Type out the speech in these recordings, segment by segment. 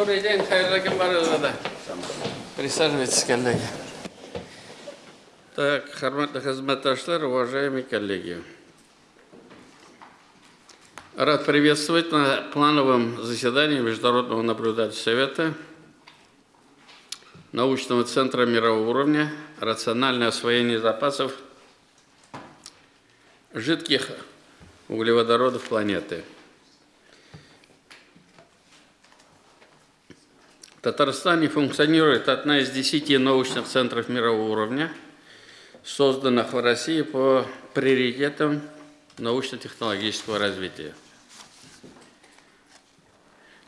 Добрый день, Хайрла Кембарызада. Присаживайтесь, коллеги. Так, Харматный хазматашлар, уважаемые коллеги. Рад приветствовать на плановом заседании Международного наблюдательного совета научного центра мирового уровня «Рациональное освоение запасов жидких углеводородов планеты». В Татарстане функционирует одна из десяти научных центров мирового уровня, созданных в России по приоритетам научно-технологического развития.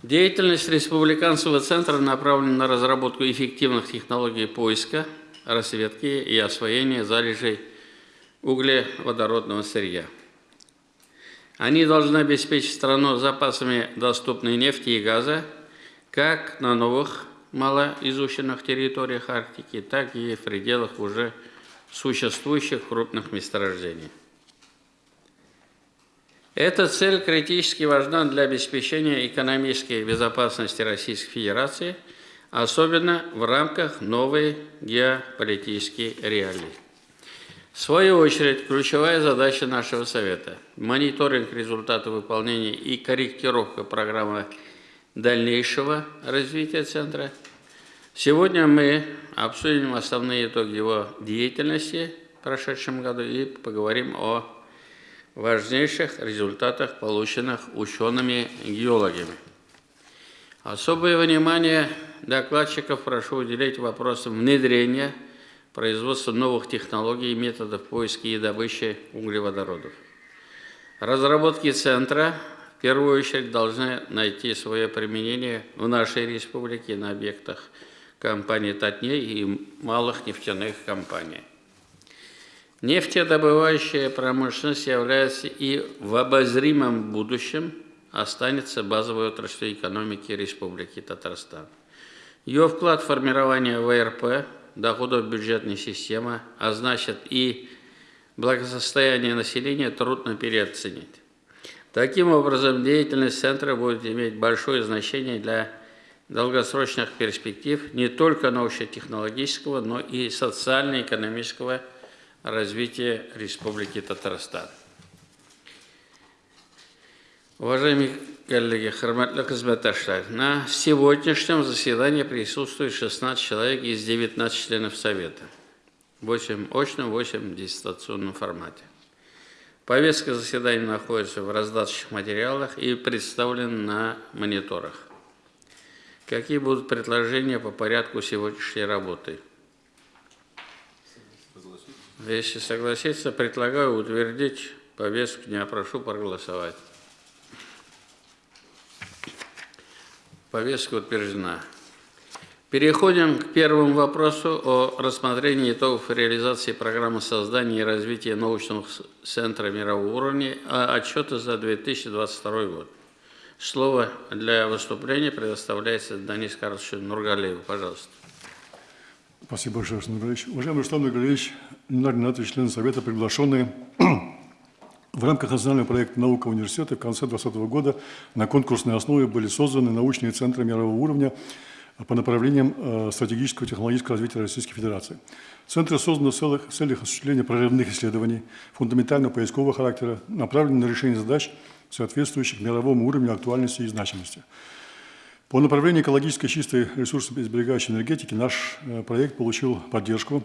Деятельность Республиканского центра направлена на разработку эффективных технологий поиска, рассветки и освоения залежей углеводородного сырья. Они должны обеспечить страну запасами доступной нефти и газа, как на новых малоизученных территориях Арктики, так и в пределах уже существующих крупных месторождений. Эта цель критически важна для обеспечения экономической безопасности Российской Федерации, особенно в рамках новой геополитической реалии. В свою очередь, ключевая задача нашего Совета – мониторинг результатов выполнения и корректировка программы дальнейшего развития Центра. Сегодня мы обсудим основные итоги его деятельности в прошедшем году и поговорим о важнейших результатах, полученных учеными-геологами. Особое внимание докладчиков прошу уделить вопросам внедрения, производства новых технологий и методов поиска и добычи углеводородов. Разработки Центра первую очередь должны найти свое применение в нашей республике на объектах компании «Татней» и малых нефтяных компаний. Нефтедобывающая промышленность является и в обозримом будущем останется базовой отраслью экономики Республики Татарстан. Ее вклад в формирование ВРП, доходов бюджетной системы, а значит и благосостояние населения трудно переоценить. Таким образом, деятельность Центра будет иметь большое значение для долгосрочных перспектив не только научно-технологического, но и социально-экономического развития Республики Татарстан. Уважаемые коллеги, хорматлы хизметташлар, на сегодняшнем заседании присутствует 16 человек из 19 членов Совета. 8 очном, 8 в дистанционном формате. Повестка заседания находится в раздаточных материалах и представлена на мониторах. Какие будут предложения по порядку сегодняшней работы? Если согласиться, предлагаю утвердить повестку дня. Прошу проголосовать. Повестка утверждена. Переходим к первому вопросу о рассмотрении итогов реализации программы создания и развития научного центра мирового уровня а отчета за 2022 год. Слово для выступления предоставляется Данис Карловичу Нургалееву. Пожалуйста. Спасибо большое, Руслан Нургалевич. Уважаемый Руслан Нургалевич, Ленар члены Совета, приглашенные в рамках национального проекта «Наука университета» в конце 2020 года на конкурсной основе были созданы научные центры мирового уровня – по направлениям э, стратегического и технологического развития Российской Федерации. Центры созданы в целях, в целях осуществления прорывных исследований, фундаментального поискового характера, направленных на решение задач, соответствующих мировому уровню актуальности и значимости. По направлению экологической чистой ресурсосберегающей энергетики наш э, проект получил поддержку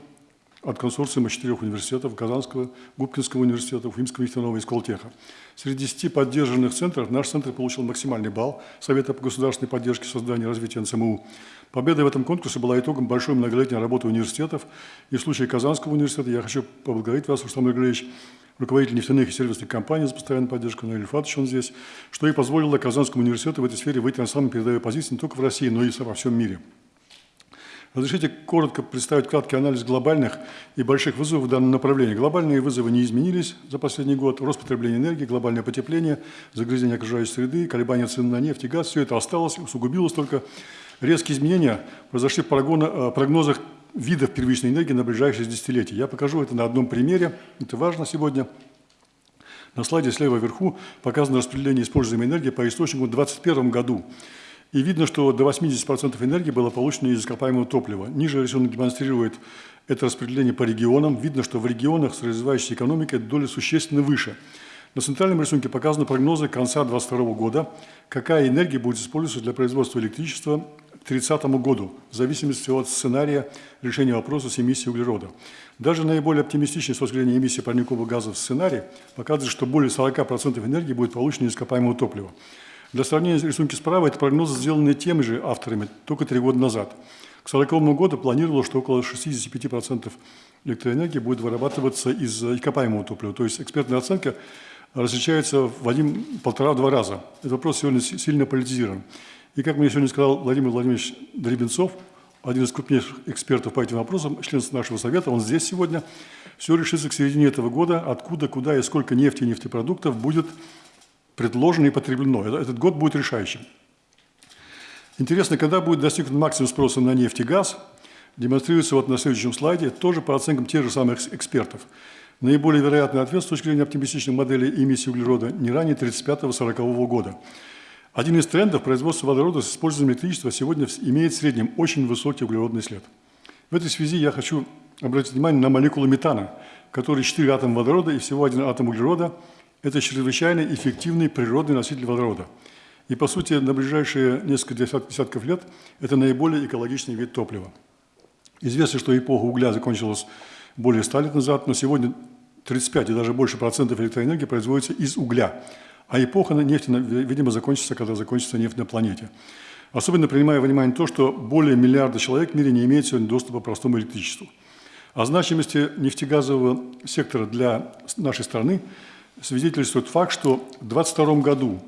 от консорциума четырех университетов – Казанского, Губкинского университета, Уфимского нефтяного и Сколтеха. Среди 10 поддержанных центров наш центр получил максимальный балл Совета по государственной поддержке создания и развития НСМУ. Победа в этом конкурсе была итогом большой многолетней работы университетов. И в случае Казанского университета я хочу поблагодарить вас, Руслан Григорьевич, руководитель нефтяных и сервисных компаний за постоянную поддержку, Наиль Фатович, он здесь, что и позволило Казанскому университету в этой сфере выйти на самые передовые позиции не только в России, но и во всем мире. Разрешите коротко представить краткий анализ глобальных и больших вызовов в данном направлении. Глобальные вызовы не изменились за последний год. Рост потребления энергии, глобальное потепление, загрязнение окружающей среды, колебания цен на нефть и газ – все это осталось, усугубилось только. Резкие изменения произошли в э, прогнозах видов первичной энергии на ближайшие десятилетия. Я покажу это на одном примере. Это важно сегодня. На слайде слева вверху показано распределение используемой энергии по источнику в 2021 году. И видно, что до 80% энергии было получено из ископаемого топлива. Ниже рисунок демонстрирует это распределение по регионам. Видно, что в регионах с развивающейся экономикой доля существенно выше. На центральном рисунке показаны прогнозы конца 2022 года, какая энергия будет использоваться для производства электричества к 2030 году, в зависимости от сценария решения вопроса с эмиссией углерода. Даже наиболее оптимистичный с точки эмиссии парниковых газов сценарий показывает, что более 40% энергии будет получено из ископаемого топлива. Для сравнения рисунки справа, это прогнозы, сделанные теми же авторами только три года назад. К 1940 году планировалось, что около 65% электроэнергии будет вырабатываться из ископаемого топлива. То есть экспертная оценка различается в один, полтора-два раза. Этот вопрос сегодня сильно политизирован. И как мне сегодня сказал Владимир Владимирович Дребенцов, один из крупнейших экспертов по этим вопросам, член нашего совета, он здесь сегодня, все решится к середине этого года, откуда, куда и сколько нефти и нефтепродуктов будет предложено и потреблено. Этот год будет решающим. Интересно, когда будет достигнут максимум спроса на нефть и газ, демонстрируется вот на следующем слайде, тоже по оценкам тех же самых экспертов. Наиболее вероятный ответ с точки зрения оптимистичной модели эмиссии углерода не ранее 35-40 года. Один из трендов производства водорода с использованием электричества сегодня имеет в среднем очень высокий углеродный след. В этой связи я хочу обратить внимание на молекулу метана, в которой 4 атома водорода и всего один атом углерода – это чрезвычайно эффективный природный носитель водорода. И, по сути, на ближайшие несколько десятков лет это наиболее экологичный вид топлива. Известно, что эпоха угля закончилась более 100 лет назад, но сегодня 35 и даже больше процентов электроэнергии производится из угля. А эпоха нефти, видимо, закончится, когда закончится нефть на планете. Особенно принимая во внимание то, что более миллиарда человек в мире не имеют сегодня доступа к простому электричеству. О значимости нефтегазового сектора для нашей страны свидетельствует факт, что в 2022 году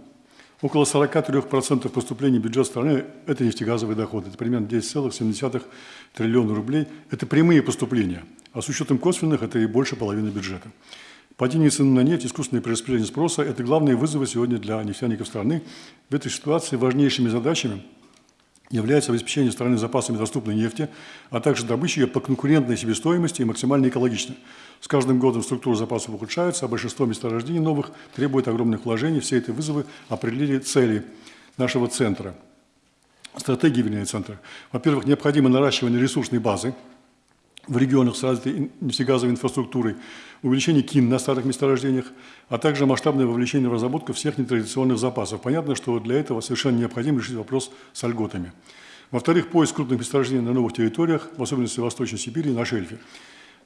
около 43% поступлений в бюджет страны – это нефтегазовые доходы. Это примерно 10,7 триллиона рублей. Это прямые поступления. А с учетом косвенных – это и больше половины бюджета. Падение цены на нефть, искусственное перераспределение спроса – это главные вызовы сегодня для нефтяников страны. В этой ситуации важнейшими задачами – является обеспечение страны запасами доступной нефти, а также добыча ее по конкурентной себестоимости и максимально экологично. С каждым годом структура запасов ухудшается, а большинство месторождений новых требует огромных вложений. Все эти вызовы определили цели нашего центра, стратегии, вернее, центра. Во-первых, необходимо наращивание ресурсной базы в регионах с развитой нефтегазовой инфраструктурой, увеличение КИН на старых месторождениях, а также масштабное вовлечение в разработку всех нетрадиционных запасов. Понятно, что для этого совершенно необходимо решить вопрос с льготами. Во-вторых, поиск крупных месторождений на новых территориях, в особенности в Восточной Сибири и на шельфе.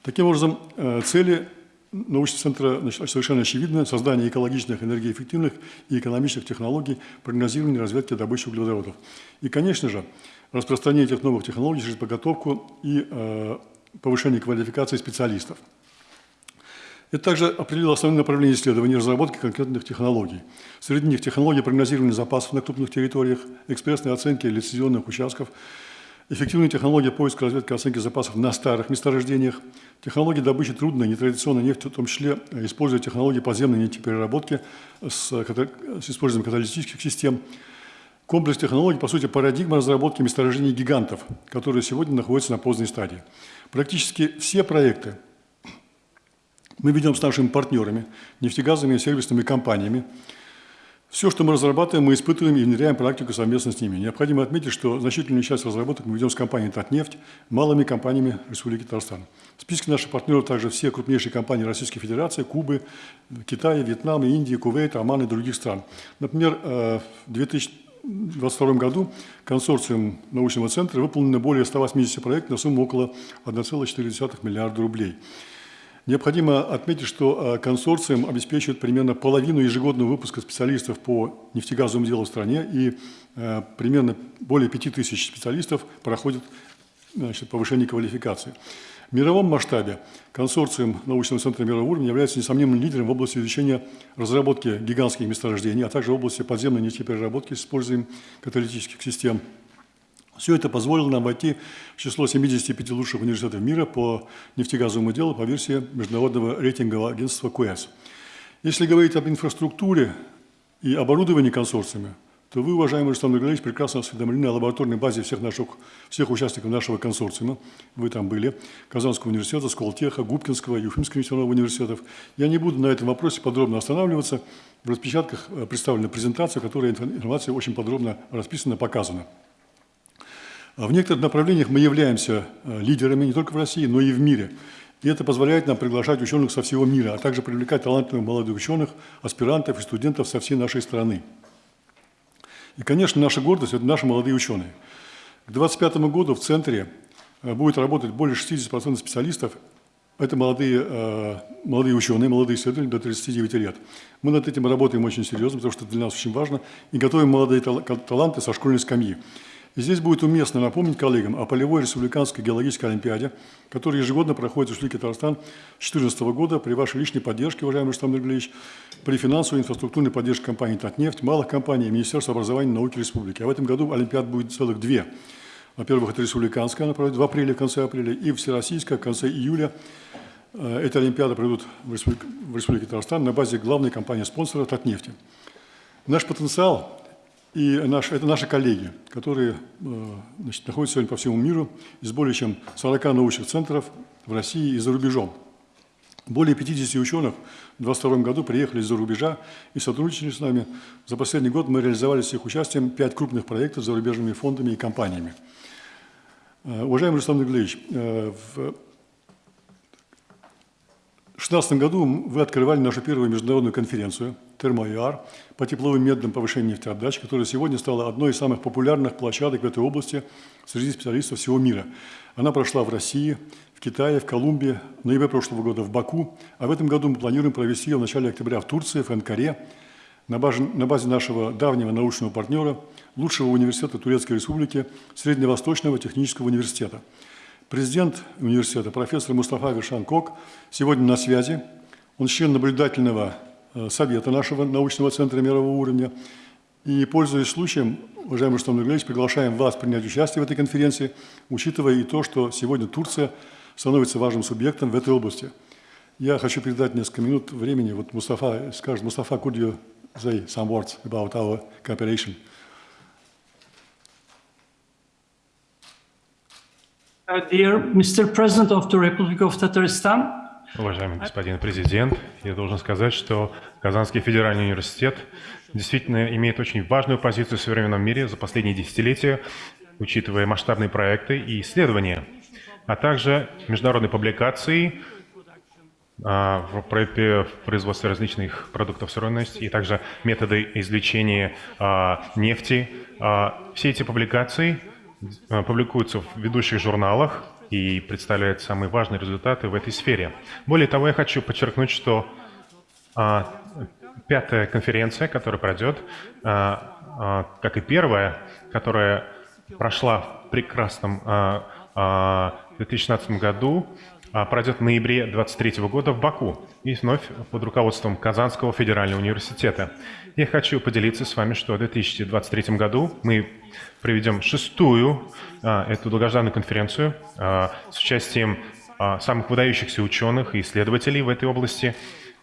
Таким образом, э, цели научного центра совершенно очевидны. Создание экологичных, энергоэффективных и экономичных технологий, прогнозирование разведки добычи углеводородов. И, конечно же, распространение этих новых технологий через подготовку и э, повышение квалификации специалистов. Это также определило основные направления исследований и разработки конкретных технологий. Среди них технологии прогнозирования запасов на крупных территориях, экспрессные оценки лицензионных участков – эффективные технологии поиска, разведки, оценки запасов на старых месторождениях, технологии добычи трудной, нетрадиционной нефти, в том числе э, используя технологии подземной нефтепереработки с, с использованием каталитических систем. Комплекс технологий, по сути, парадигма разработки месторождений гигантов, которые сегодня находятся на поздней стадии. Практически все проекты мы ведем с нашими партнерами, нефтегазовыми и сервисными компаниями, все, что мы разрабатываем, мы испытываем и внедряем практику совместно с ними. Необходимо отметить, что значительную часть разработок мы ведем с компанией «Татнефть», малыми компаниями Республики Татарстан. В списке наших партнеров также все крупнейшие компании Российской Федерации, Кубы, Китая, Вьетнама, Индии, Кувейта, Оман и других стран. Например, э, в 2022 году консорциум научного центра выполнено более 180 проектов на сумму около 1,4 миллиарда рублей. Необходимо отметить, что э, консорциум обеспечивает примерно половину ежегодного выпуска специалистов по нефтегазовому делу в стране, и э, примерно более 5000 специалистов проходят значит, повышение квалификации. В мировом масштабе консорциум научного центра мирового уровня является несомненным лидером в области изучения разработки гигантских месторождений, а также в области подземной нефтепереработки с использованием каталитических систем все это позволило нам войти в число 75 лучших университетов мира по нефтегазовому делу по версии международного рейтингового агентства QS. Если говорить об инфраструктуре и оборудовании консорциума, то вы, уважаемый Рустам Нургалевич, прекрасно осведомлены о лабораторной базе всех, наших, всех участников нашего консорциума. Вы там были. Казанского университета, Сколтеха, Губкинского, Юфимского нефтяного университетов. Я не буду на этом вопросе подробно останавливаться. В распечатках э, представлена презентация, в которой информация очень подробно расписана, показана. В некоторых направлениях мы являемся э, лидерами не только в России, но и в мире. И это позволяет нам приглашать ученых со всего мира, а также привлекать талантливых молодых ученых, аспирантов и студентов со всей нашей страны. И, конечно, наша гордость – это наши молодые ученые. К 2025 году в центре э, будет работать более 60% специалистов. Это молодые, э, молодые ученые, молодые исследователи до 39 лет. Мы над этим работаем очень серьезно, потому что для нас очень важно, и готовим молодые таланты со школьной скамьи. И здесь будет уместно напомнить коллегам о полевой республиканской геологической олимпиаде, которая ежегодно проходит в Республике Татарстан с 2014 года при вашей личной поддержке, уважаемый Рустам Нургалевич, при финансовой и инфраструктурной поддержке компании «Татнефть», малых компаний и Министерства образования и науки Республики. А в этом году олимпиад будет целых две. Во-первых, это республиканская, она пройдет в апреле, в конце апреля, и всероссийская в конце июля. Э, эти олимпиады пройдут в Республике, в Республике Татарстан на базе главной компании-спонсора «Татнефти». Наш потенциал и наш, это наши коллеги, которые э, значит, находятся сегодня по всему миру, из более чем 40 научных центров в России и за рубежом. Более 50 ученых в 2022 году приехали из-за рубежа и сотрудничали с нами. За последний год мы реализовали с их участием 5 крупных проектов с зарубежными фондами и компаниями. Э, уважаемый Руслан Нуглевич, э, в 2016 году вы открывали нашу первую международную конференцию «Термоиар» по тепловым методам повышения нефтеотдачи, которая сегодня стала одной из самых популярных площадок в этой области среди специалистов всего мира. Она прошла в России, в Китае, в Колумбии, в ноябре прошлого года в Баку, а в этом году мы планируем провести ее в начале октября в Турции, в Анкаре, на базе, на базе нашего давнего научного партнера, лучшего университета Турецкой Республики, Средневосточного технического университета – Президент университета, профессор Мустафа Вершан Кок, сегодня на связи. Он член наблюдательного совета нашего научного центра мирового уровня. И, пользуясь случаем, уважаемый Рустам Нургалевич, приглашаем вас принять участие в этой конференции, учитывая и то, что сегодня Турция становится важным субъектом в этой области. Я хочу передать несколько минут времени. Вот Мустафа скажет, Мустафа, could you say some words about our cooperation? Uh, dear Mr. President of the Republic of Tatarstan, Уважаемый господин президент, я должен сказать, что Казанский федеральный университет действительно имеет очень важную позицию в современном мире за последние десятилетия, учитывая масштабные проекты и исследования, а также международные публикации а, в производстве различных продуктов сырой нефти и также методы извлечения а, нефти. А, все эти публикации – Э, публикуются в ведущих журналах и представляют самые важные результаты в этой сфере. Более того, я хочу подчеркнуть, что а, пятая конференция, которая пройдет, а, а, как и первая, которая прошла в прекрасном а, а, 2016 году, а, пройдет в ноябре 2023 года в Баку и вновь под руководством Казанского федерального университета. Я хочу поделиться с вами, что в 2023 году мы проведем шестую а, эту долгожданную конференцию а, с участием а, самых выдающихся ученых и исследователей в этой области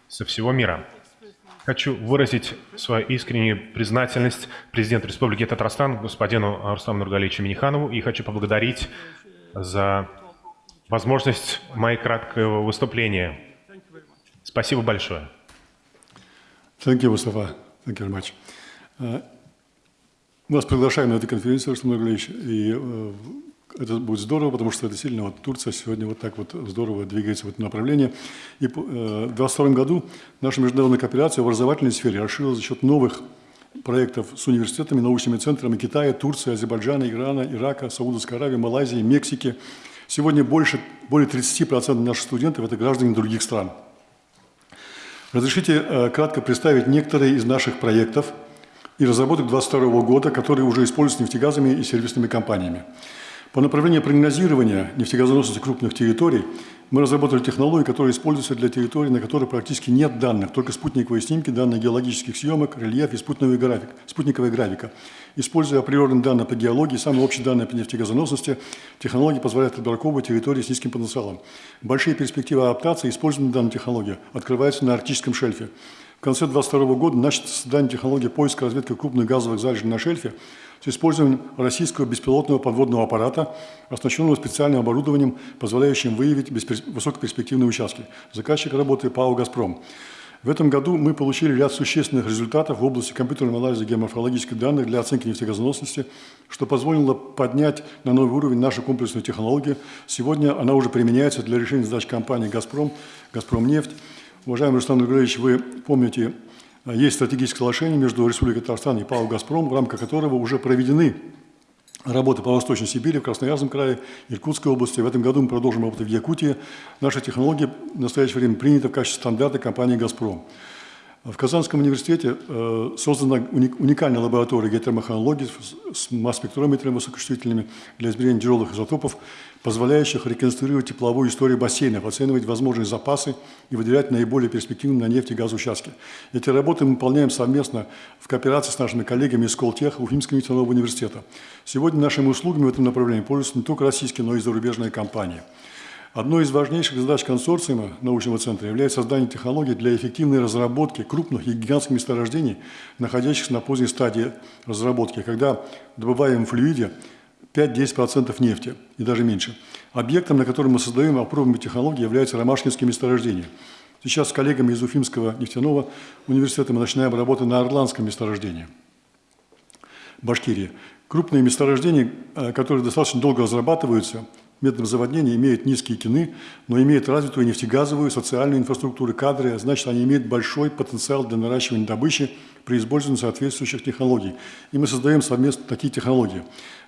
со всего мира. Хочу выразить свою искреннюю признательность президенту Республики Татарстан, господину Рустаму Нургалевичу Миниханову, и хочу поблагодарить за возможность моего краткого выступления. Спасибо большое. Thank you. Thank you very much. Мы вас приглашаем на эту конференцию, Руслан Нургалевич, и uh, это будет здорово, потому что действительно вот Турция сегодня вот так вот здорово двигается в этом направлении. И uh, в 2022 году наша международная кооперация в образовательной сфере расширилась за счет новых проектов с университетами, научными центрами Китая, Турции, Азербайджана, Ирана, Ирака, Саудовской Аравии, Малайзии, Мексики – Сегодня больше, более 30% наших студентов – это граждане других стран. Разрешите э, кратко представить некоторые из наших проектов и разработок 2022 года, которые уже используются нефтегазами и сервисными компаниями. По направлению прогнозирования нефтегазоносности крупных территорий мы разработали технологию, которая используется для территорий, на которых практически нет данных, только спутниковые снимки, данные геологических съемок, рельеф и спутниковый график, спутниковая графика. Используя априорные данные по геологии, самые общие данные по нефтегазоносности, технологии позволяют отбраковывать территории с низким потенциалом. Большие перспективы адаптации использования данной технологии открываются на арктическом шельфе. В конце 2022 года начато создание технологии поиска разведки крупных газовых залежей на шельфе с использованием российского беспилотного подводного аппарата, оснащенного специальным оборудованием, позволяющим выявить высокоперспективные участки. Заказчик работы ПАО «Газпром». В этом году мы получили ряд существенных результатов в области компьютерного анализа геоморфологических данных для оценки нефтегазоносности, что позволило поднять на новый уровень нашу комплексную технологию. Сегодня она уже применяется для решения задач компании «Газпром», «Газпромнефть». Уважаемый Руслан Григорьевич, вы помните, есть стратегическое соглашение между Республикой Татарстан и ПАО «Газпром», в рамках которого уже проведены работы по Восточной Сибири, в Красноярском крае, Иркутской области. В этом году мы продолжим работу в Якутии. Наша технология в настоящее время принята в качестве стандарта компании «Газпром». В Казанском университете э, создана уникальная лаборатория геотермохронологии с масс-спектрометрами высокочувствительными для измерения тяжелых изотопов, позволяющих реконструировать тепловую историю бассейнов, оценивать возможные запасы и выделять наиболее перспективные на нефть и газ участки. Эти работы мы выполняем совместно в кооперации с нашими коллегами из Колтеха, Уфимского нефтяного университета. Сегодня нашими услугами в этом направлении пользуются не только российские, но и зарубежные компании. Одной из важнейших задач консорциума научного центра является создание технологий для эффективной разработки крупных и гигантских месторождений, находящихся на поздней стадии разработки, когда добываем в флюиде 5-10% нефти и даже меньше. Объектом, на котором мы создаем опробуемые технологии, является ромашкинские месторождения. Сейчас с коллегами из Уфимского нефтяного университета мы начинаем работу на Орландском месторождении, Башкирии. Крупные месторождения, э, которые достаточно долго разрабатываются – методом заводнения имеют низкие кины, но имеют развитую нефтегазовую, социальную инфраструктуру, кадры, значит, они имеют большой потенциал для наращивания добычи при использовании соответствующих технологий. И мы создаем совместно такие технологии.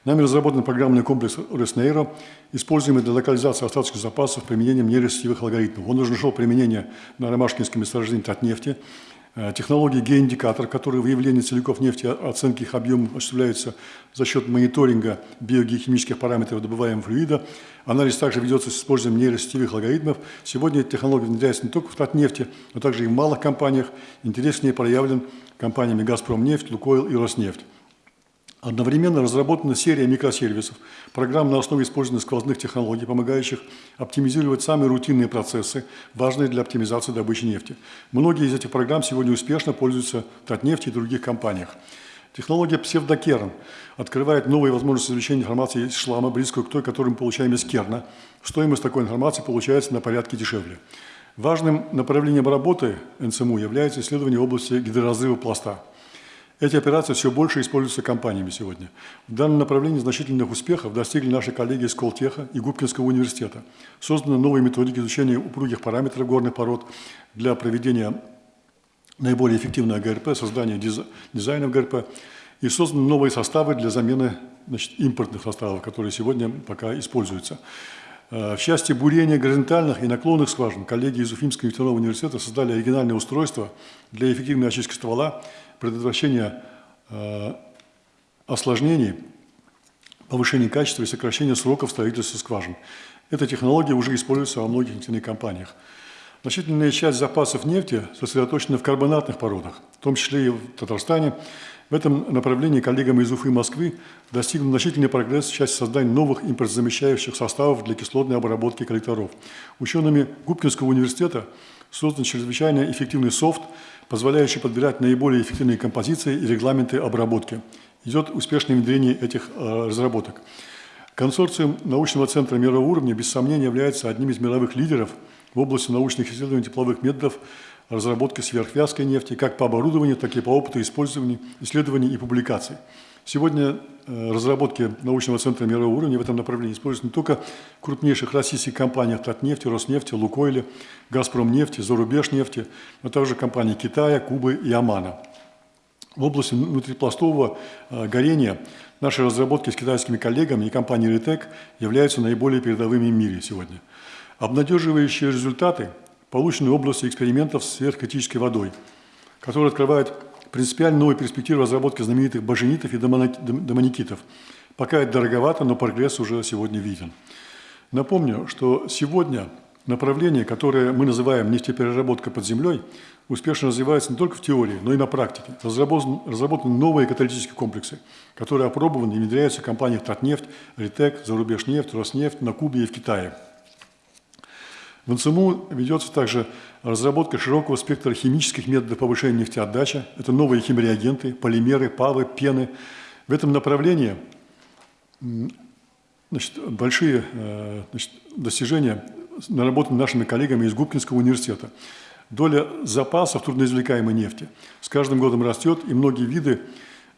Нами разработан программный комплекс Роснейро, используемый для локализации остаточных запасов применением нейросетевых алгоритмов. Он уже нашел применение на ромашкинском месторождении Татнефти, Э, технологии геоиндикатор, которые выявление целиков нефти, оценки их объема осуществляются за счет мониторинга биогеохимических параметров добываемого флюида. Анализ также ведется с использованием нейросетевых алгоритмов. Сегодня эта технология внедряется не только в Татнефти, но также и в малых компаниях. Интерес к ней проявлен компаниями «Газпромнефть», «Лукойл» и «Роснефть». Одновременно разработана серия микросервисов, программ на основе использования сквозных технологий, помогающих оптимизировать самые рутинные процессы, важные для оптимизации добычи нефти. Многие из этих программ сегодня успешно пользуются Татнефть и других компаниях. Технология псевдокерн открывает новые возможности извлечения информации из шлама, близкую к той, которую мы получаем из керна. Стоимость такой информации получается на порядке дешевле. Важным направлением работы НСМУ является исследование области гидроразрыва пласта. Эти операции все больше используются компаниями сегодня. В данном направлении значительных успехов достигли наши коллеги из Колтеха и Губкинского университета. Созданы новые методики изучения упругих параметров горных пород для проведения наиболее эффективного ГРП, создания дизайнов ГРП. И созданы новые составы для замены значит, импортных составов, которые сегодня пока используются. Э, в части бурения горизонтальных и наклонных скважин коллеги из Уфимского нефтяного университета создали оригинальное устройство для эффективной очистки ствола, предотвращения э, осложнений, повышения качества и сокращения сроков строительства скважин. Эта технология уже используется во многих нефтяных компаниях. Значительная часть запасов нефти сосредоточена в карбонатных породах, в том числе и в Татарстане. В этом направлении коллегами из Уфы и Москвы достигнут значительный прогресс в части создания новых импортозамещающих составов для кислотной обработки коллекторов. Учеными Губкинского университета создан чрезвычайно эффективный софт, позволяющий подбирать наиболее эффективные композиции и регламенты обработки. Идет успешное внедрение этих э, разработок. Консорциум научного центра мирового уровня, без сомнения, является одним из мировых лидеров в области научных исследований тепловых методов разработки сверхвязкой нефти как по оборудованию, так и по опыту использования, исследований и публикаций. Сегодня э, разработки научного центра мирового уровня в этом направлении используются не только в крупнейших российских компаниях Татнефти, Роснефти, Лукойле, Газпромнефти, Зарубежнефти, но также компании Китая, Кубы и Омана. В области внутрипластового э, горения наши разработки с китайскими коллегами и компанией Ретек являются наиболее передовыми в мире сегодня. Обнадеживающие результаты получены в области экспериментов с сверхкритической водой, которые открывают принципиально новые перспективы разработки знаменитых баженитов и домоникитов. Пока это дороговато, но прогресс уже сегодня виден. Напомню, что сегодня направление, которое мы называем нефтепереработка под землей, успешно развивается не только в теории, но и на практике. Разработаны, разработаны новые каталитические комплексы, которые опробованы и внедряются в компаниях Татнефть, Ритек, Зарубежнефть, Роснефть на Кубе и в Китае. В НЦМУ ведется также разработка широкого спектра химических методов повышения нефтеотдачи. Это новые химреагенты, полимеры, павы, пены. В этом направлении значит, большие э, значит, достижения наработаны нашими коллегами из Губкинского университета. Доля запасов трудноизвлекаемой нефти с каждым годом растет, и многие виды,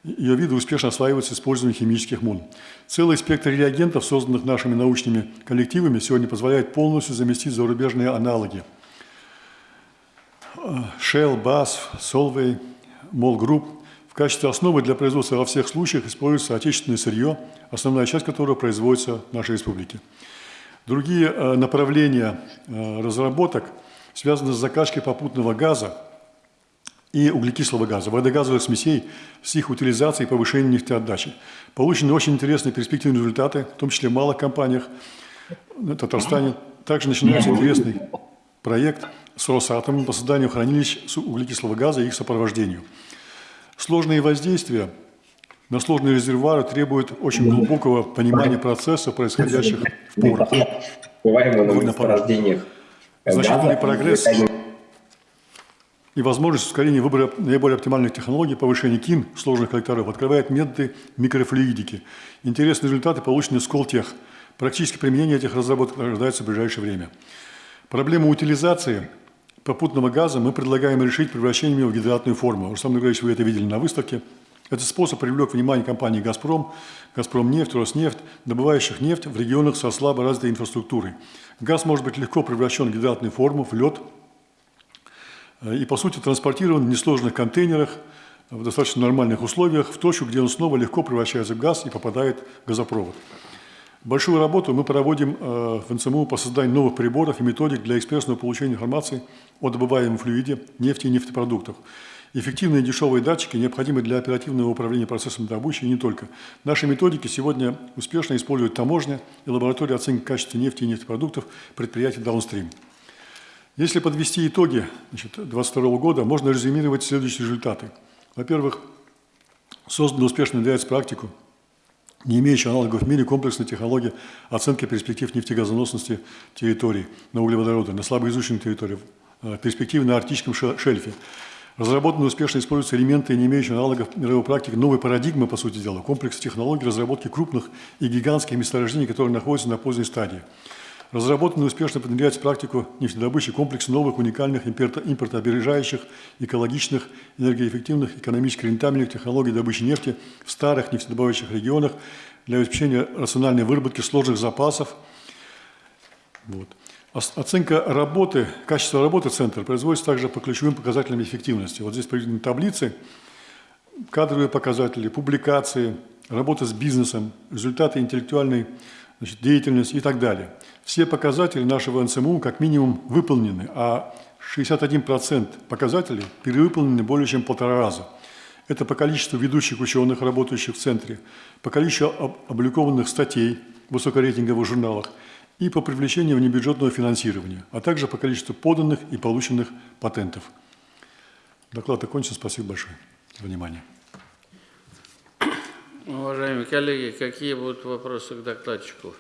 ее виды успешно осваиваются с использованием химических мун. Целый спектр реагентов, созданных нашими научными коллективами, сегодня позволяет полностью заместить зарубежные аналоги. Shell, BASF, Solvay, MOL Group. В качестве основы для производства во всех случаях используется отечественное сырье, основная часть которого производится в нашей республике. Другие э, направления э, разработок связаны с закачкой попутного газа и углекислого газа, водогазовых смесей с их утилизацией и повышением нефтеотдачи. Получены очень интересные перспективные результаты, в том числе в малых компаниях в Татарстане. Также начинается интересный проект с Росатомом по созданию хранилищ с углекислого газа и их сопровождению. Сложные воздействия на сложные резервуары требуют очень глубокого понимания процесса, происходящих в порах. Бываемых Довольно месторождениях Значительный прогресс и возможность ускорения выбора наиболее оптимальных технологий повышения КИН сложных коллекторов открывает методы микрофлюидики. Интересные результаты получены в Сколтех. Практическое применение этих разработок ожидается в ближайшее время. Проблему утилизации попутного газа мы предлагаем решить превращением его в гидратную форму. Рустам Нургалевич, вы это видели на выставке. Этот способ привлек внимание компании «Газпром», «Газпромнефть», «Роснефть», добывающих нефть в регионах со слабо развитой инфраструктурой. Газ может быть легко превращен в гидратную форму, в лед, э, и, по сути, транспортирован в несложных контейнерах в достаточно нормальных условиях в точку, где он снова легко превращается в газ и попадает в газопровод. Большую работу мы проводим э, в НЦМУ по созданию новых приборов и методик для экспрессного получения информации о добываемом флюиде, нефти и нефтепродуктах. Эффективные дешевые датчики необходимы для оперативного управления процессом добычи и не только. Наши методики сегодня успешно используют таможня и лаборатория оценки качества нефти и нефтепродуктов предприятий Downstream. Если подвести итоги 2022 года, можно резюмировать следующие результаты. Во-первых, создана успешно внедряется практику, не имеющая аналогов в мире комплексной технологии оценки перспектив нефтегазоносности территорий на углеводороды, на слабоизученных территориях, э, перспективы на арктическом шельфе, Разработаны успешно используются элементы, не имеющие аналогов мировой практике, новой парадигмы, по сути дела, комплекс технологий разработки крупных и гигантских месторождений, которые находятся на поздней стадии. Разработаны и успешно внедряется в практику нефтедобычи комплекс новых уникальных импортоопережающих, экологичных, энергоэффективных, экономически рентабельных технологий добычи нефти в старых нефтедобывающих регионах для обеспечения рациональной выработки сложных запасов. Вот. Оценка работы, качество работы центра производится также по ключевым показателям эффективности. Вот здесь приведены таблицы, кадровые показатели, публикации, работа с бизнесом, результаты интеллектуальной значит, деятельности и так далее. Все показатели нашего НСМУ как минимум выполнены, а 61% показателей перевыполнены более чем полтора раза. Это по количеству ведущих ученых, работающих в центре, по количеству опубликованных статей в высокорейтинговых журналах – и по привлечению внебюджетного финансирования, а также по количеству поданных и полученных патентов. Доклад окончен. Спасибо большое за внимание. Уважаемые коллеги, какие будут вопросы к докладчику?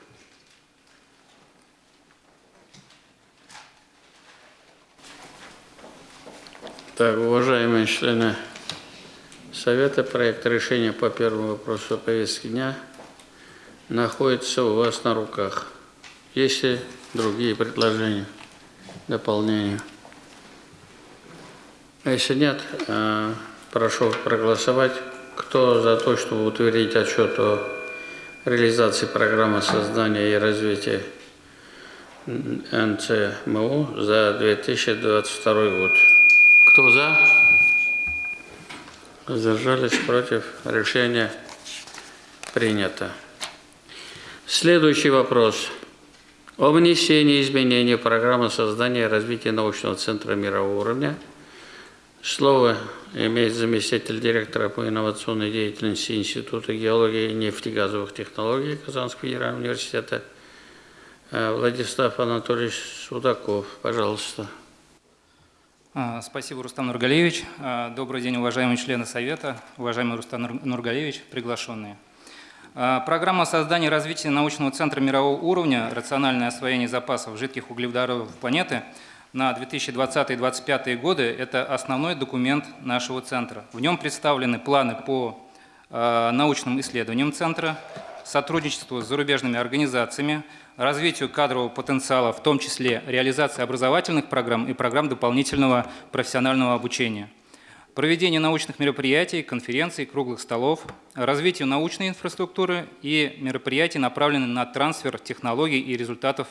Так, уважаемые члены Совета, проект решения по первому вопросу повестки дня находится у вас на руках. Есть ли другие предложения, дополнения? А если нет, э, прошу проголосовать. Кто за то, чтобы утвердить отчет о реализации программы создания и развития НЦМУ за 2022 год? Кто за? Задержались против? Решение принято. Следующий вопрос о внесении изменений в программу создания и развития научного центра мирового уровня. Слово имеет заместитель директора по инновационной деятельности Института геологии и нефтегазовых технологий Казанского федерального университета э, Владислав Анатольевич Судаков. Пожалуйста. А, спасибо, Рустам Нургалевич. А, добрый день, уважаемые члены Совета, уважаемый Рустам Нургалевич, приглашенные. А, Программа создания и развития научного центра мирового уровня «Рациональное освоение запасов жидких углеводородов планеты» на 2020-2025 годы – это основной документ нашего центра. В нем представлены планы по научным исследованиям центра, сотрудничеству с зарубежными организациями, развитию кадрового потенциала, в том числе реализации образовательных программ и программ дополнительного профессионального обучения – проведение научных мероприятий, конференций, круглых столов, развитию научной инфраструктуры и мероприятий, направленных на трансфер технологий и результатов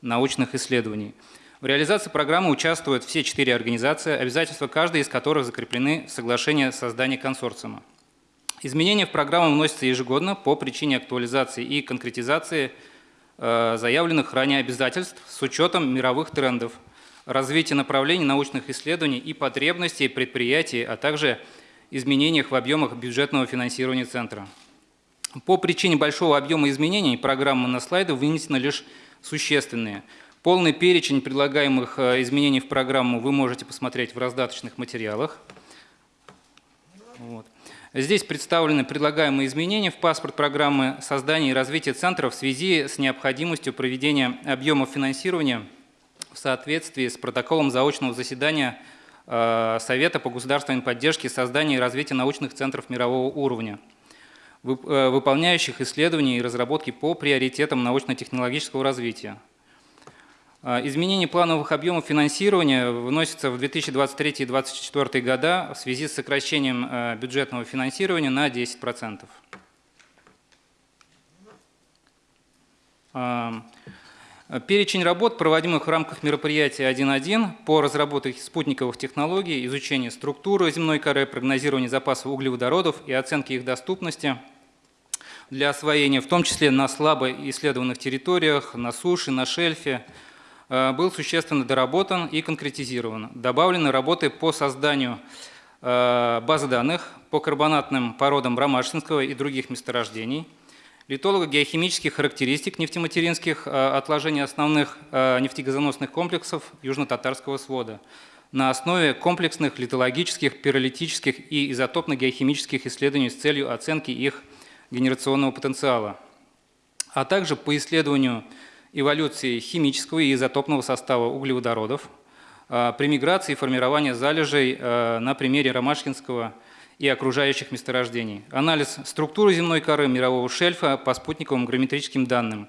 научных исследований. В реализации программы участвуют все четыре организации, обязательства каждой из которых закреплены в соглашении о создании консорциума. Изменения в программу вносятся ежегодно по причине актуализации и конкретизации э, заявленных ранее обязательств с учетом мировых трендов – развитие направлений научных исследований и потребностей предприятий, а также изменениях в объемах бюджетного финансирования Центра. По причине большого объема изменений программы на слайды вынесены лишь существенные. Полный перечень предлагаемых э, изменений в программу вы можете посмотреть в раздаточных материалах. Вот. Здесь представлены предлагаемые изменения в паспорт программы создания и развития центра в связи с необходимостью проведения объемов финансирования – в соответствии с протоколом заочного заседания э, Совета по государственной поддержке создания и развития научных центров мирового уровня, э, выполняющих исследования и разработки по приоритетам научно-технологического развития. Э, изменение плановых объемов финансирования вносится в 2023 и 2024 года в связи с сокращением бюджетного финансирования на 10%. Перечень работ, проводимых в рамках мероприятия 1.1 по разработке спутниковых технологий, изучению структуры земной коры, прогнозированию запасов углеводородов и оценки их доступности для освоения, в том числе на слабо исследованных территориях, на суше, на шельфе, был существенно доработан и конкретизирован. Добавлены работы по созданию э, базы данных по карбонатным породам Ромашинского и других месторождений – литолого-геохимических характеристик нефтематеринских э, отложений основных э, нефтегазоносных комплексов Южно-Татарского свода на основе комплексных литологических, пиролитических и изотопно-геохимических исследований с целью оценки их генерационного потенциала, а также по исследованию эволюции химического и изотопного состава углеводородов э, при миграции и формировании залежей на примере Ромашкинского и окружающих месторождений, анализ структуры земной коры мирового шельфа по спутниковым геометрическим данным.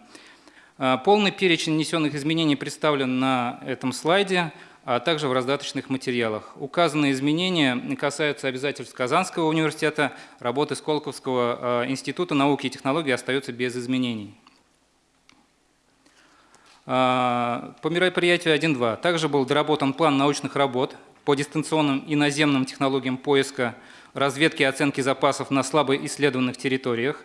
А, полный перечень внесенных изменений представлен на этом слайде, а также в раздаточных материалах. Указанные изменения касаются обязательств Казанского университета, работы Сколковского а, института науки и технологий остаются без изменений. А, по мероприятию 1.2 также был доработан план научных работ по дистанционным и наземным технологиям поиска разведки и оценки запасов на слабо исследованных территориях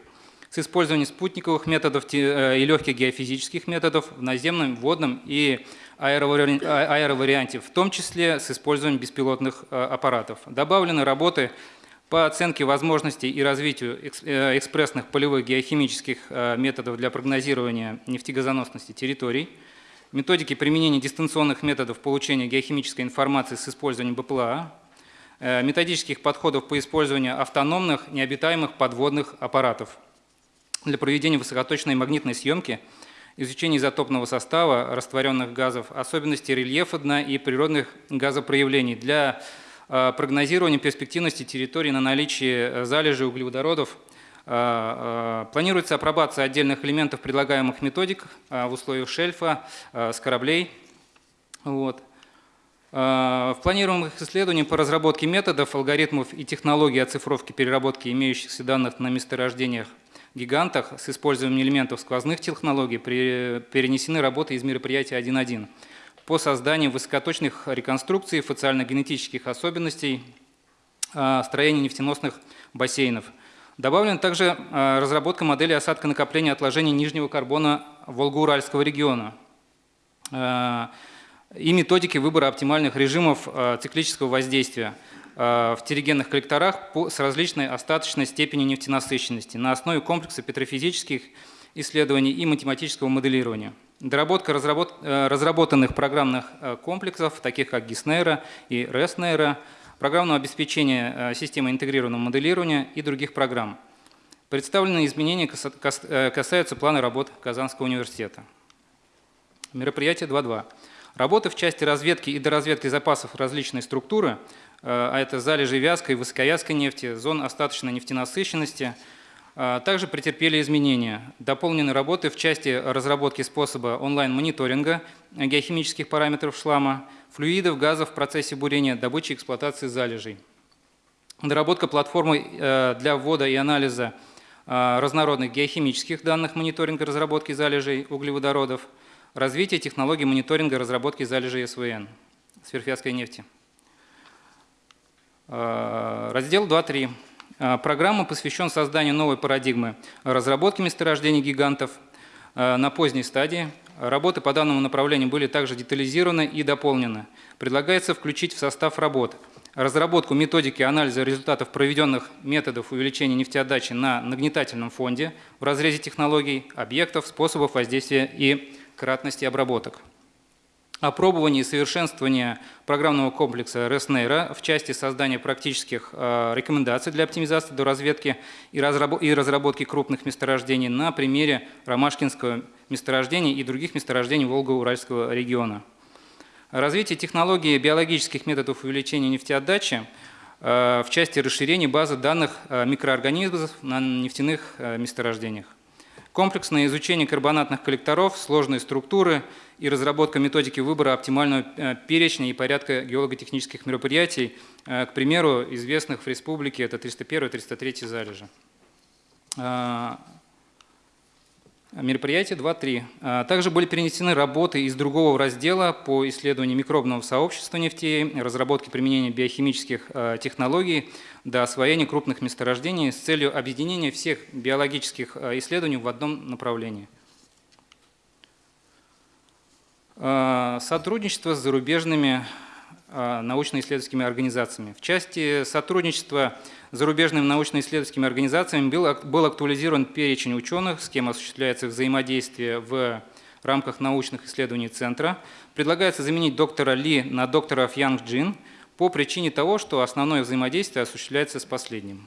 с использованием спутниковых методов э, и легких геофизических методов в наземном, водном и а, аэроварианте, в том числе с использованием беспилотных э, аппаратов. Добавлены работы по оценке возможностей и развитию э, экспрессных полевых геохимических методов для прогнозирования нефтегазоносности территорий, методики применения дистанционных методов получения геохимической информации с использованием БПЛА, Э, методических подходов по использованию автономных необитаемых подводных аппаратов для проведения высокоточной магнитной съемки, изучения изотопного состава растворенных газов, особенностей рельефа дна и природных газопроявлений для э, прогнозирования перспективности территории на наличие залежей углеводородов. Э, планируется апробация отдельных элементов предлагаемых методик в условиях шельфа с кораблей. Вот. В планируемых исследованиях по разработке методов, алгоритмов и технологий оцифровки переработки имеющихся данных на месторождениях гигантах с использованием элементов сквозных технологий перенесены работы из мероприятия 1.1 по созданию высокоточных реконструкций фациально-генетических особенностей а, строения нефтеносных бассейнов. Добавлена также а, разработка модели осадка накопления отложений нижнего карбона Волго-Уральского региона и методики выбора оптимальных режимов циклического воздействия в терригенных коллекторах с различной остаточной степенью нефтенасыщенности на основе комплекса петрофизических исследований и математического моделирования. Доработка разработ... Э, разработанных программных комплексов, таких как GISNERO и RESNERO, программного обеспечения системы интегрированного моделирования и других программ. Представленные изменения каса- кас- э, касаются плана работ Казанского университета. Мероприятие 2.2. Работы в части разведки и доразведки запасов различной структуры, э, а это залежи вязкой и высоковязкой нефти, зон остаточной нефтенасыщенности, э, также претерпели изменения. Дополнены работы в части разработки способа онлайн-мониторинга геохимических параметров шлама, флюидов, газов в процессе бурения, добычи и эксплуатации залежей. Доработка платформы э, для ввода и анализа э, разнородных геохимических данных мониторинга разработки залежей углеводородов, развитие технологий мониторинга разработки залежей СВН, сверхвязкой нефти. Э, Раздел 2.3. Э, Программа посвящен созданию новой парадигмы разработки месторождений гигантов э, на поздней стадии. Работы по данному направлению были также детализированы и дополнены. Предлагается включить в состав работ разработку методики анализа результатов проведенных методов увеличения нефтеотдачи на нагнетательном фонде в разрезе технологий, объектов, способов воздействия и кратности обработок. Опробование и совершенствование программного комплекса RESNERA в части создания практических э, рекомендаций для оптимизации до разведки и, разрабо- и разработки крупных месторождений на примере Ромашкинского месторождения и других месторождений Волго-Уральского региона. Развитие технологии биологических методов увеличения нефтеотдачи э, в части расширения базы данных э, микроорганизмов на нефтяных месторождениях. Комплексное изучение карбонатных коллекторов, сложные структуры и разработка методики выбора оптимального э, перечня и порядка геолого-технических мероприятий, э, к примеру, известных в республике, это 301-303 залежи. Мероприятие 2.3. А, Также были перенесены работы из другого раздела по исследованию микробного сообщества нефтей, разработке применения биохимических а, технологий до освоения крупных месторождений с целью объединения всех биологических а, исследований в одном направлении. Сотрудничество с зарубежными научно-исследовательскими организациями. В части сотрудничества с зарубежными научно-исследовательскими организациями был, был актуализирован перечень ученых, с кем осуществляется взаимодействие в рамках научных исследований Центра. Предлагается заменить доктора Ли на доктора Фьянг Джин по причине того, что основное взаимодействие осуществляется с последним.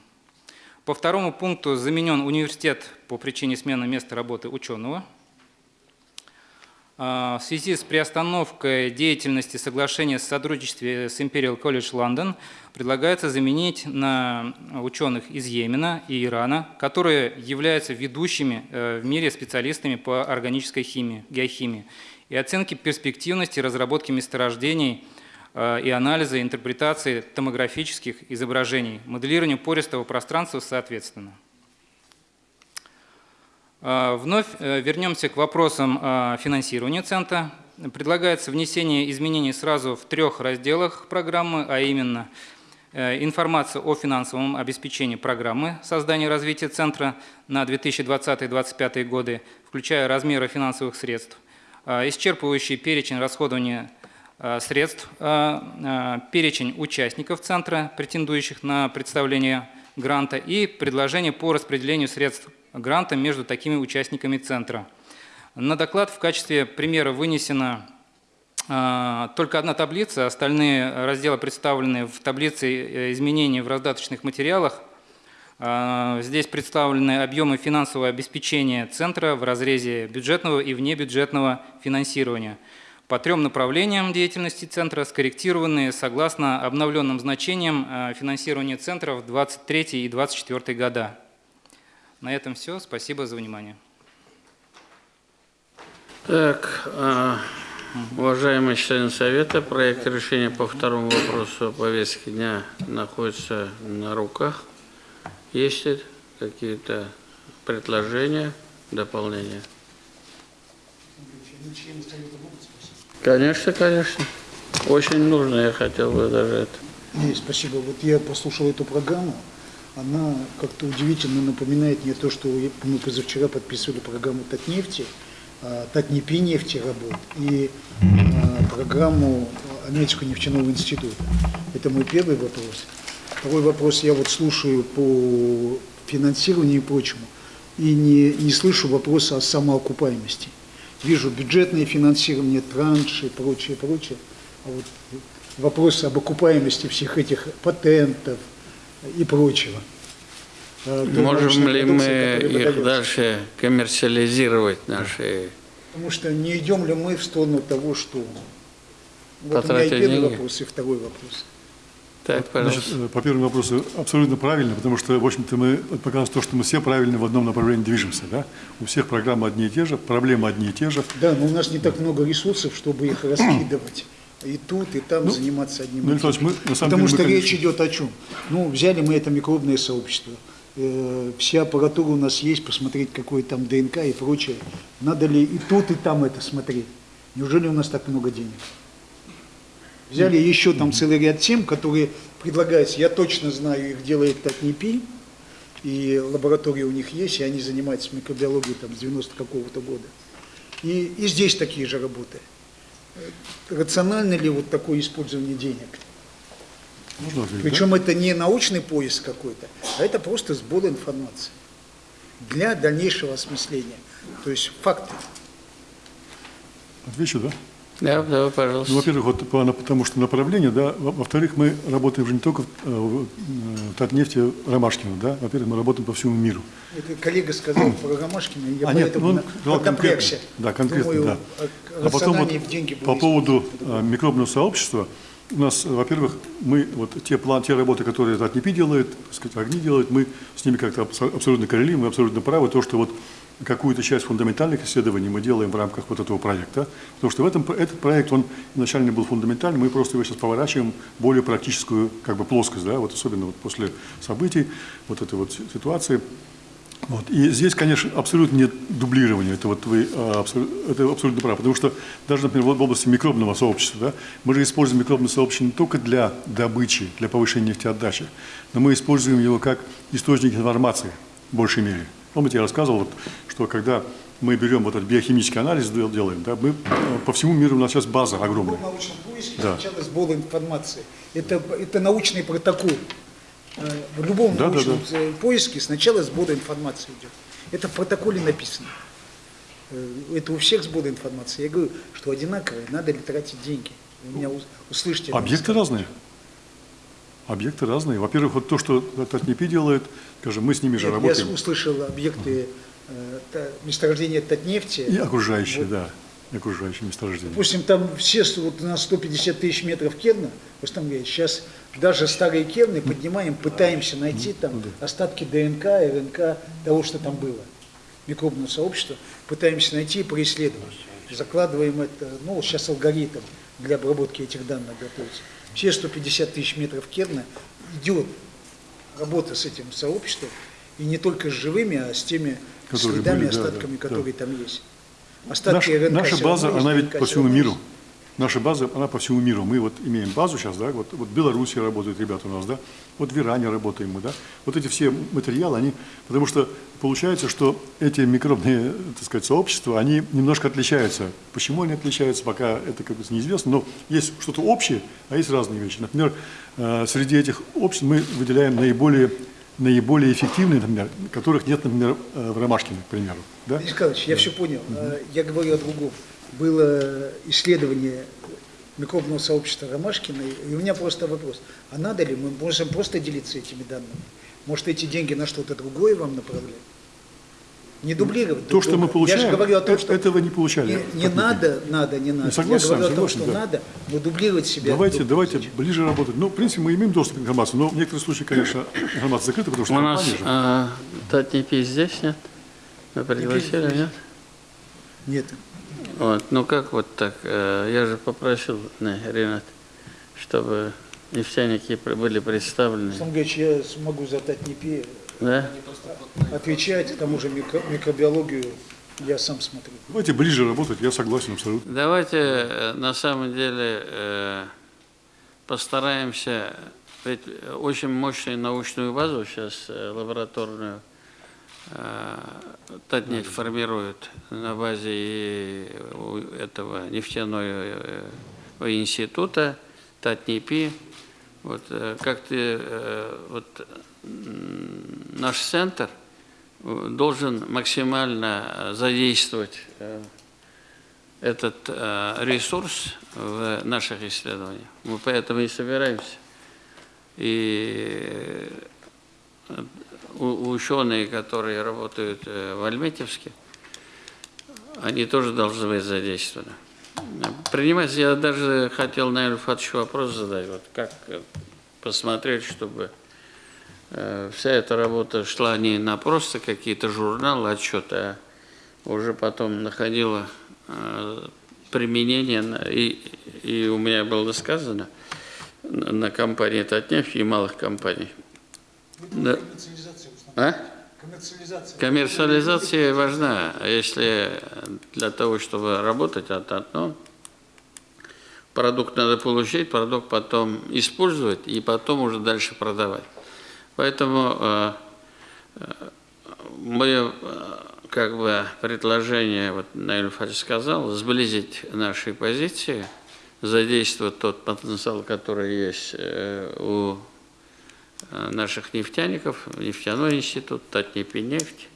По второму пункту заменен университет по причине смены места работы ученого. А, В связи с приостановкой деятельности соглашения о сотрудничестве с Imperial College London предлагается заменить на ученых из Йемена и Ирана, которые являются ведущими э, в мире специалистами по органической химии, геохимии и оценке перспективности разработки месторождений э, и анализа, интерпретации томографических изображений, моделированию пористого пространства соответственно. А, Вновь э, вернемся к вопросам а, финансирования Центра. Предлагается внесение изменений сразу в трех разделах программы, а именно э, информация о финансовом обеспечении программы создания и развития Центра на 2020-2025 годы, включая размеры финансовых средств, а, исчерпывающий перечень расходования средств, перечень участников Центра, претендующих на представление гранта и предложение по распределению средств гранта между такими участниками Центра. На доклад в качестве примера вынесена а, только одна таблица, остальные разделы представлены в таблице э, изменений в раздаточных материалах. А, Здесь представлены объемы финансового обеспечения Центра в разрезе бюджетного и внебюджетного финансирования по трем направлениям деятельности Центра, скорректированные согласно обновленным значениям а, финансирования Центра в 2023 и 2024 года. На этом все. Спасибо за внимание. Так, а, уважаемые члены Совета, проект решения по второму вопросу повестки дня находится на руках. Есть ли какие-то предложения, дополнения? Конечно, конечно. Очень нужно, я хотел бы даже это. Не, спасибо. Вот я послушал эту программу. Она как-то удивительно напоминает мне то, что мы позавчера подписывали программу Татнефти, а, Татнепи нефти работ и а, программу Американского нефтяного института. Это мой первый вопрос. Второй вопрос. Я вот слушаю по финансированию и прочему и не, не слышу вопроса о самоокупаемости. Вижу бюджетное финансирование, транши и прочее, прочее. А вот вопрос об окупаемости всех этих патентов и прочего. той Можем ли мы их выдается. дальше коммерциализировать, наши... Потому что не идем ли мы в сторону того, что... Вот у меня и первый деньги? вопрос, и второй вопрос. Так, Значит, пожалуйста. э, по первому вопросу абсолютно правильно, потому что, в общем-то, мы показываем то, что мы все правильно в одном направлении движемся. Да? У всех программы одни и те же, проблемы одни и те же. Да, но у нас не так много ресурсов, чтобы их раскидывать. И тут, и там заниматься одним Ну. Ильич, мы, на самом Потому деле, что мы, речь конечно, идет о чем? Ну, взяли мы это микробное сообщество. Э, Вся аппаратура у нас есть, посмотреть, какой там ДНК и прочее. Надо ли и тут, и там это смотреть? Неужели у нас так много денег? Взяли еще там целый ряд тем, которые предлагаются. Я точно знаю, их делает Татнипи, и лаборатории у них есть, и они занимаются микробиологией там с 90 какого-то года. И, и здесь такие же работы. Рационально ли вот такое использование денег? можно ответить, да? Причем это не научный поиск какой-то, а это просто сбор информации для дальнейшего осмысления. То есть факты. Отвечу, да? Да, да, Ну, пожалуйста. во-первых, вот по- потому что направление, да, Во- во-вторых, мы работаем же не только в, э, в, э, Татнефти Ромашкина, да, во-первых, мы работаем по всему миру. Это коллега сказал про Ромашкина, я А, нет, поэтому ну, на- сказал конкретно. Да, конкретно, Думаю, да. а- А потом вот в по поводу э, микробного сообщества, у нас, во-первых, мы вот те план, те работы, которые Татнепи делает, так сказать, огни делают, мы с ними как-то абсо- абсолютно коррелируем, мы абсолютно правы, то, что вот какую-то часть фундаментальных исследований мы делаем в рамках вот этого проекта, потому что в этом, этот проект, он изначально был фундаментальный, мы просто его сейчас поворачиваем более практическую как бы плоскость, да, вот особенно вот после событий, вот этой вот ситуации. Вот. И здесь, конечно, абсолютно нет дублирования, это, вот вы, а, абсолю- это абсолютно правы, потому что даже, например, в области микробного сообщества, да, мы же используем микробное сообщество не только для добычи, для повышения нефтеотдачи, но мы используем его как источник информации в большей мере. Помните, я рассказывал, вот, что когда мы берем вот этот биохимический анализ, дел- делаем, да, мы э, по всему миру у нас сейчас база В огромная. любом научном поиске Да. сначала сбор информации. Это, это научный протокол. Э, В любом Да, да, научном э, поиске сначала сбор информации идет. Это в протоколе написано. Э, Это у всех сбор информации. Я говорю, что одинаковые, надо ли тратить деньги. Вы меня ус- услышите. Объекты разные. Объекты разные. Во-первых, вот то, что Татнепи делает, скажем, мы с ними же Нет, работаем. Я услышал объекты э, месторождения Татнефти. И окружающие, Вот. да, окружающие месторождения. Допустим, там все вот на 150 тысяч метров керна, просто там говорят, сейчас даже старые керны поднимаем, пытаемся найти там остатки ДНК, РНК, того, что там было, микробного сообщества, пытаемся найти и происследовать. Закладываем это, ну, сейчас алгоритм для обработки этих данных готовится. Все 150 тысяч метров керна идет работа с этим сообществом, и не только с живыми, а с теми Которые следами, были, да, да, остатками, да. которые там есть. Остатки Наша, РНК наша база, есть, она ведь по всему миру. есть. Наша база, она по всему миру. Мы вот имеем базу сейчас, да, вот, вот в Беларуси работают ребята у нас, да, вот в Иране работаем мы, да. Вот эти все материалы, они, потому что получается, что эти микробные, так сказать, сообщества, они немножко отличаются. Почему они отличаются, пока это как бы неизвестно, но есть что-то общее, а есть разные вещи. Например, э, среди этих обществ мы выделяем наиболее наиболее эффективные, например, которых нет, например, э, в Ромашкине, к примеру. Да? Денис Николаевич, я все понял. А, Я говорю о другом. Было исследование микробного сообщества Ромашкина, и у меня просто вопрос. А надо ли, мы можем просто делиться этими данными? Может, эти деньги на что-то другое вам направлять? Не дублировать. То, друг что мы получаем, я же говорю о том, э- что этого не получали. не, не надо, надо, не надо. согласен, я говорю о том, согласен, что да. надо, но дублировать себя. Давайте, давайте друга. ближе работать. Ну, в принципе, мы имеем доступ к информации, но в некоторых случаях, конечно, информация закрыта, потому что У нас же. а, Татнепи здесь нет? Мы пригласили, здесь. нет? Нет. Вот, ну как вот так? э, Я же попросил, не, Ренат, чтобы нефтяники были представлены. Александр Григорьевич, я смогу задать не пи, Да? отвечать, к тому же микро- микробиологию я сам смотрю. Давайте ближе работать, я согласен абсолютно. Давайте э, на самом деле э, постараемся, ведь очень мощную научную базу сейчас лабораторную Татнефть формирует на базе этого нефтяного э, института Татнепи. Вот э, как ты, э, вот наш центр э, должен максимально э, задействовать э, этот э, ресурс в наших исследованиях. Мы поэтому и собираемся. И э, ученые, которые работают э, в Альметьевске, они тоже должны быть задействованы. Принимать, я даже хотел, наверное, Фатовичу вопрос задать, вот как э, посмотреть, чтобы э, вся эта работа шла не на просто какие-то журналы, отчеты, а уже потом находила применение, и, и у меня было сказано, на на компании Татнефть и малых компаний. Да. А? Коммерциализация. Коммерциализация важна, а если для того, чтобы работать, это одно. Продукт надо получить, продукт потом использовать и потом уже дальше продавать. Поэтому э, э, мое э, как бы предложение, вот Наиль Фадж сказал, сблизить наши позиции, задействовать тот потенциал, который есть э, у наших нефтяников, нефтяной институт, Татнефть,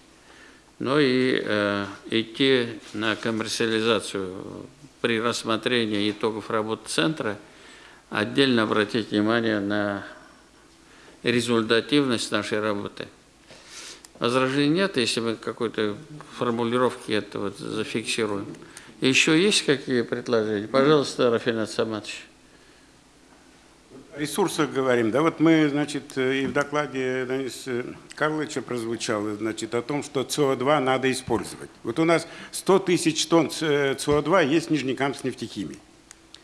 ну и э, идти на коммерциализацию при рассмотрении итогов работы центра, отдельно обратить внимание на результативность нашей работы. Возражений нет, если мы какой-то формулировки это вот зафиксируем. Еще есть какие предложения? Пожалуйста, Рафинат Саматович. Ресурсах говорим, да, вот мы, значит, э, и в докладе Дениса Карловича прозвучало, значит, о том, что СО2 надо использовать. Вот у нас 100 тысяч тонн СО2 есть в Нижнекамск нефтехимии.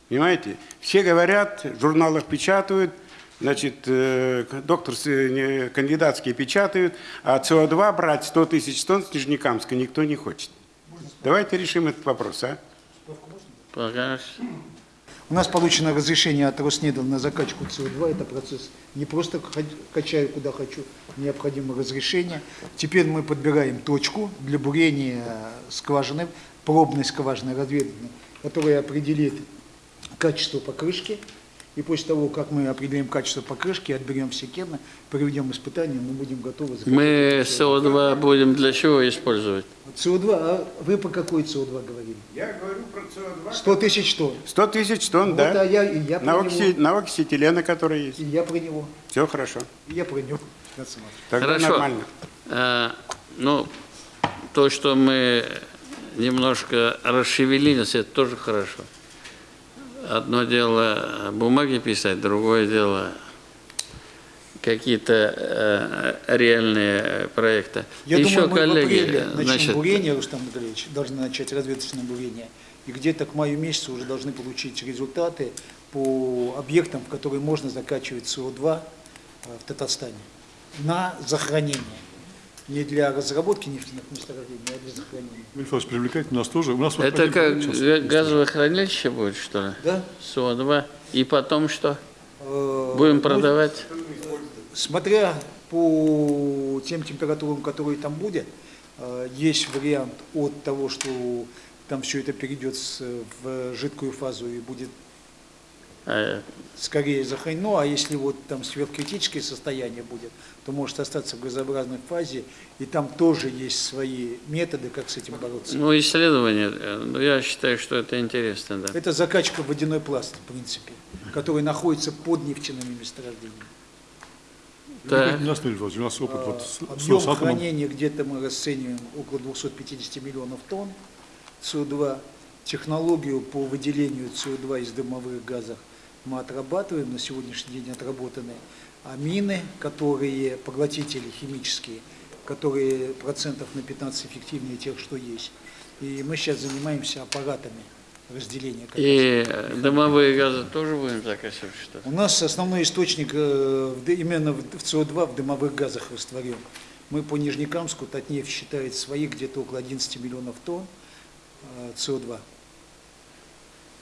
Понимаете? Все говорят, в журналах печатают, значит, э, докторские, кандидатские печатают, а СО2 брать 100 тысяч тонн с Нижнекамска никто не хочет. Давайте решим этот вопрос, а? Пожалуйста. У нас получено разрешение от Роснедов на закачку СО2. Это процесс не просто качаю куда хочу, необходимо разрешение. Теперь мы подбираем точку для бурения скважины, пробной скважины разведывания, которая определит качество покрышки. И после того, как мы определим качество покрышки, отберем все керны, проведем испытания, мы будем готовы. Мы это СО2 будем для чего использовать? СО2, а вы по какой СО2 говорили? Я говорю про СО2. 100 тысяч тонн. 100 тысяч тонн, Вот, да? а я, я на, окси, на оксиэтилена, который есть. И я про него. Все хорошо. И я про него. Тогда Хорошо. нормально. А, ну, то, что мы немножко расшевелились, это тоже хорошо. Одно дело бумаги писать, другое дело какие-то э, реальные проекты. Я Еще думаю, мы в коллеги, апреле начнем значит, бурение, Рустам Андреевич, должны начать разведочное бурение. И где-то к маю месяцу уже должны получить результаты по объектам, в которые можно закачивать СО2 э, в Татарстане на захоронение. Не для разработки нефтяных месторождений, а для захоронения. Мельфас, привлекайте нас тоже. У нас это как сейчас газовое хранилище будет, что ли? Да? СО2. И потом что? Э, Будем ну, продавать? Смотря по тем температурам, которые там будет, э, есть вариант от того, что там все это перейдет в жидкую фазу и будет скорее захоронено, а если вот там сверхкритическое состояние будет, то может остаться в газообразной фазе, и там тоже есть свои методы, как с этим бороться. Ну, исследование, э, ну, я считаю, что это интересно, да. Это закачка водяной пласт, в принципе, который находится под нефтяными месторождениями. Так. У нас, у нас опыт вот с, с Объем Росатомом. хранения где-то мы расцениваем около 250 миллионов тонн СО2. Технологию по выделению СО2 из дымовых газов мы отрабатываем, на сегодняшний день отработаны. А мины, которые, поглотители химические, которые процентов на 15 эффективнее тех, что есть. И мы сейчас занимаемся аппаратами разделения. раз. И э, дымовые газы тоже будем закачивать, что ли? У нас основной источник э, именно в в СО2 в дымовых газах растворен. Мы по Нижнекамску, Татнефть считает свои где-то около 11 миллионов тонн э, СО2.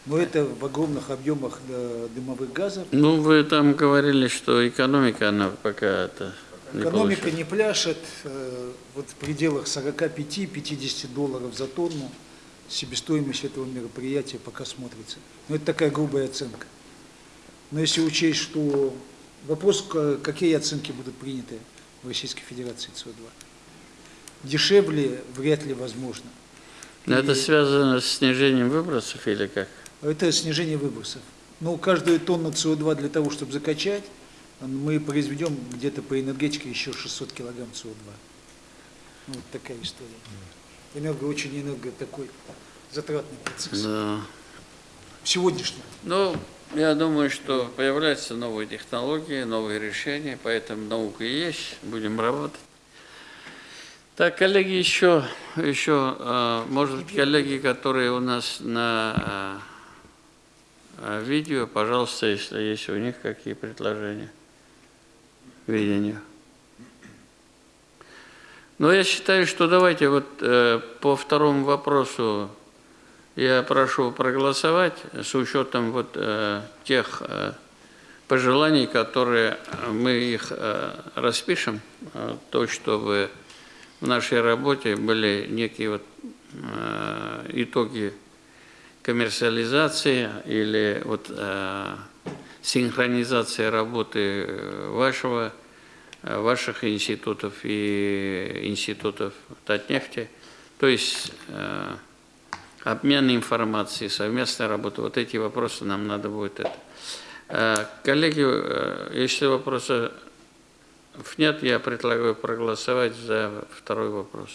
Но это в огромных объемах э, дымовых газов. Ну, вы там говорили, что экономика, она пока это не Экономика получилась. не пляшет, э, вот в пределах 45-50 долларов за тонну себестоимость этого мероприятия пока смотрится. Но это такая грубая оценка. Но если учесть, что вопрос, какие оценки будут приняты в Российской Федерации СО2, дешевле вряд ли возможно. Но Это И связано с снижением выбросов или как? Это снижение выбросов. Ну, каждую тонну СО2 для того, чтобы закачать, мы произведем где-то по энергетике еще 600 килограмм СО2. Ну, вот такая история. Энерго очень энерго такой затратный процесс. Да. Сегодняшний. Ну, я думаю, что появляются новые технологии, новые решения, поэтому наука есть, будем работать. Так, коллеги, еще, еще, а, может быть, коллеги, которые у нас на а, видео, пожалуйста, если есть у них какие предложения, видения. Но я считаю, что давайте вот э, по второму вопросу я прошу проголосовать с учетом вот э, тех э, пожеланий, которые мы их э, распишем, э, то, чтобы в нашей работе были некие вот э, итоги коммерциализации или вот э, синхронизации работы вашего, э, ваших институтов и институтов Татнефти, то есть э, обмен информацией, совместная работа, вот эти вопросы нам надо будет это. Э, Коллеги, э, если вопросов нет, я предлагаю проголосовать за второй вопрос.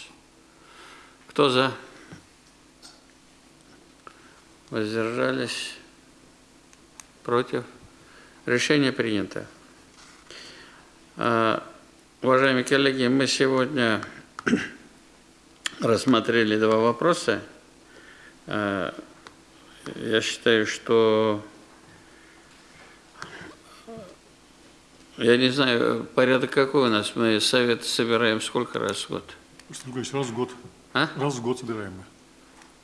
Кто за? Воздержались? Против? Решение принято. А, Уважаемые коллеги, мы сегодня рассмотрели два вопроса. А, Я считаю, что я не знаю, порядок какой у нас. Мы совет собираем сколько раз в год? Раз в год. А? Раз в год собираем мы.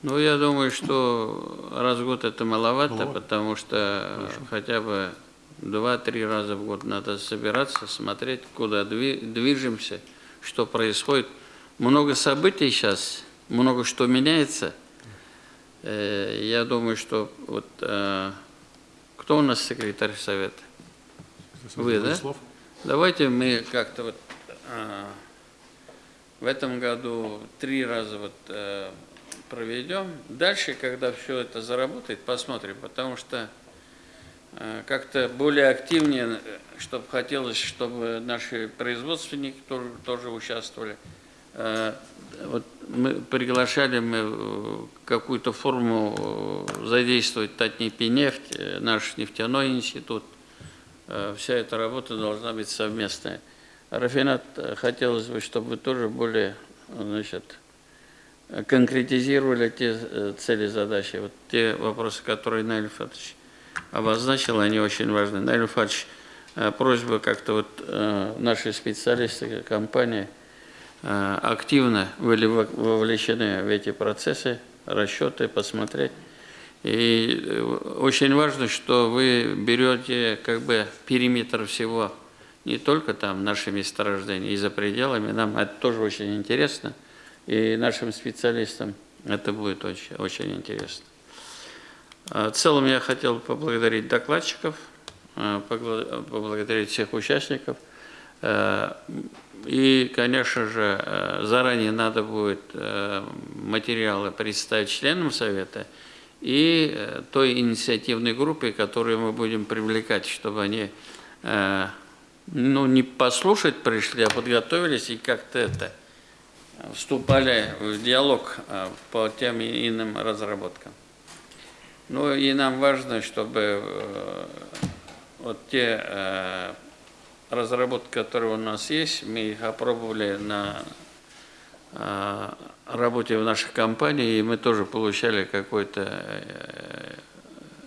Ну, я думаю, что раз в год это маловато, Маловато? потому что хотя бы два-три раза в год надо собираться, смотреть, куда дви- движемся, что происходит. Много событий сейчас, много что меняется. Э, Я думаю, что вот э, кто у нас секретарь совета? Вы, да? Давайте мы как-то вот а, в этом году три раза вот э, проведем. Дальше, когда все это заработает, посмотрим, потому что э, как-то более активнее, чтобы хотелось, чтобы наши производственники тоже, тоже участвовали. Э, Вот мы приглашали мы какую-то форму э, задействовать э, наш нефтяной институт, Э, вся эта работа должна быть совместная. Рафинат, э, хотелось бы, чтобы вы тоже более значит, э, конкретизировали те э, цели, задачи. Вот те вопросы, которые Наиль Фатович обозначил, они очень важны. Наиль Фатович, э, просьба как-то вот э, наши специалисты, компании активно были во- вовлечены в эти процессы, расчеты, посмотреть. И очень важно, что вы берете как бы периметр всего, не только там наши месторождения, и за пределами. Нам это тоже очень интересно, и нашим специалистам это будет очень, очень интересно. А, В целом я хотел поблагодарить докладчиков, а, поблагодарить всех участников. Э, И, конечно же, заранее надо будет материалы представить членам Совета и э, той инициативной группе, которую мы будем привлекать, чтобы они ну, не послушать пришли, а подготовились и как-то это вступали в диалог э, по тем и иным разработкам. Ну и нам важно, чтобы э, вот те э, разработки, которые у нас есть, мы их опробовали на э, работе в нашей компании, и мы тоже получали какой-то э,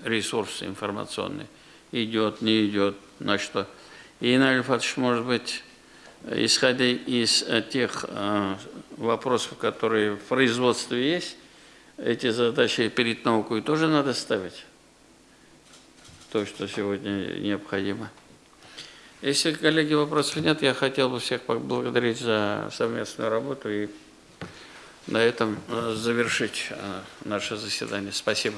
ресурс информационный. Идет, не идет, на что. И, Фатович, может быть, исходя из тех вопросов, которые в производстве есть, эти задачи перед наукой тоже надо ставить. То, что сегодня необходимо. Если, коллеги, вопросов нет, я хотел бы всех поблагодарить за совместную работу и на этом э, завершить э, наше заседание. Спасибо.